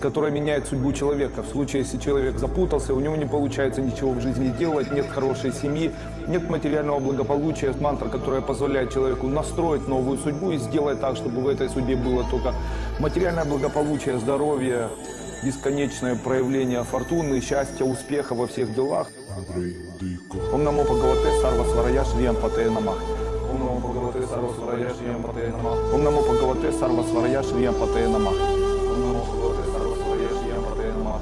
которая меняет судьбу человека. В случае, если человек запутался, у него не получается ничего в жизни делать, нет хорошей семьи, нет материального благополучия, мантра, которая позволяет человеку настроить новую судьбу и сделать так, чтобы в этой судьбе было только материальное благополучие, здоровье, бесконечное проявление фортуны, счастья, успеха во всех делах. Ом намо Бхагавате Сарва Сварая Шриям Патея Намах. Ом намо Бхагавате Сарва Сварая Шриям Патея Намах. Ом намо Бхагавате Сарва Сварая Шриям Патея Намах.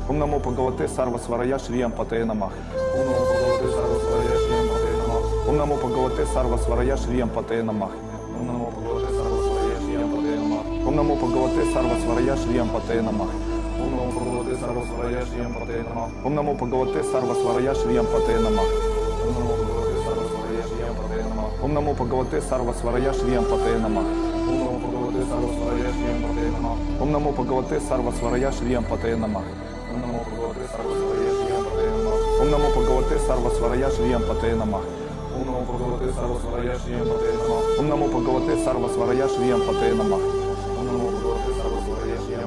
Ом намо Бхагавате Сарва Сварая Шриям Патея Намах. Ом намо Бхагавате Сарва Сварая Шриям Патея Намах. Ом намо Бхагавате Сарва Сварая Шриям Патея Намах. Ом намо Бхагавате Сарва Сварая Шриям Патея Намах. Ом намо Бхагавате Сарва Сварая Шриям Патея Намах. Ом намо Бхагавате Сарва Сварая Шриям Патея Намах. Ом намо Бхагавате Сарва Сварая Шриям Патея Намах. Ом намо Бхагавате Сарва Сварая Шриям Патея Намах. Ом намо Бхагавате Сарва Сварая Шриям Патея Намах. Ом намо Бхагавате Сарва Сварая Шриям Патея Намах. Ом намо Бхагавате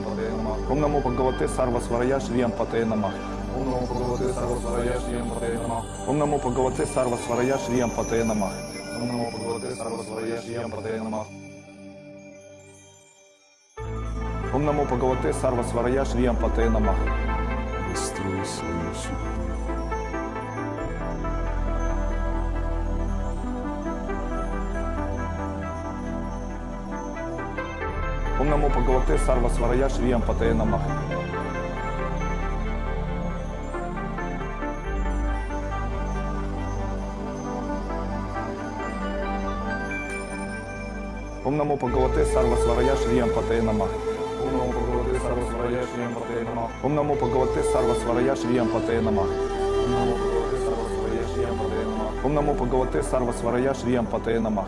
свою судьбу. Ом намо Бхагавате Сарва Сварая Шриям Патея Намах. Ом намо Бхагавате Сарва Сварая Шриям Патея Намах. Ом намо Бхагавате Сарва Сварая Шриям Патея Намах. Ом намо Бхагавате Сарва Сварая Шриям Патея Намах. Ом намо Бхагавате Сарва Сварая Шриям Патея Намах. Ом намо Бхагавате Сарва Сварая Шриям Патея Намах. Ом намо Бхагавате Сарва Сварая Шриям Патея Намах. Ом намо Бхагавате Сарва Сварая Шриям Патея Намах. Ом намо Бхагавате Сарва Сварая Шриям Патея Намах. Ом намо Бхагавате Сарва Сварая Шриям Патея Намах.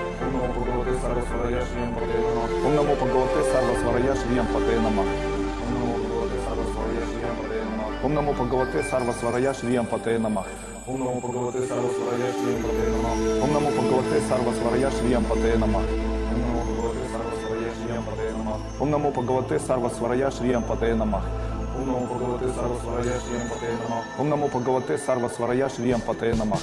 Шриям Патея Намах. Ом намо Бхагавате Сарва Сварая Шриям Патея Намах. Ом намо Бхагавате Сарва Сварая Шриям Патея Намах. Ом намо Бхагавате Сарва Сварая Шриям Патея Намах. Ом намо Бхагавате Сарва Сварая Шриям Патея Намах.